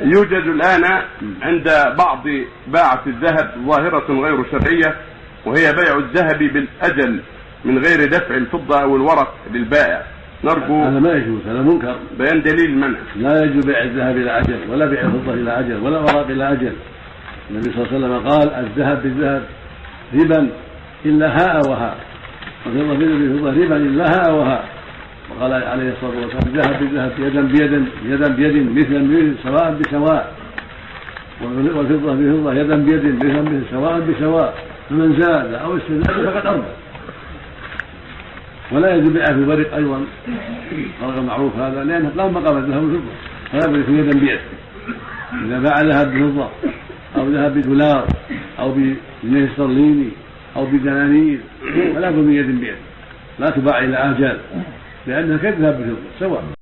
يوجد الآن عند بعض باعة الذهب ظاهرة غير شرعية وهي بيع الذهب بالأجل من غير دفع الفضة أو الورق للبائع. نرجو هذا ما يجوز هذا منكر. بيان دليل المنع لا يجوز بيع الذهب إلى أجل ولا بيع الفضة إلى أجل ولا الاوراق إلى أجل. النبي صلى الله عليه وسلم قال الذهب بالذهب ربا إلا هاء وهاء. والفضه بالفضه ربا إلا هاء وهاء. وقال عليه الصلاة والسلام الذهب بالذهب يدا بيد يدا بيد مثلا بمثل سواء بسواء. والفضة بفضه يدا بيد مثلا بمثل سواء بسواء. فمن زاد أو استزاد فقد اربى ولا يجوز بيعها في الورق أيضا. فرق معروف هذا لأنه لا مقام الذهب والفضه فلا بد يكون يدا بيد. إذا باع ذهب بفضة أو ذهب بدولار أو بجنيه استرليني أو بدنانير فلا بد من يد بيد. لا تباع إلى اجال كالذهب بفضه سواء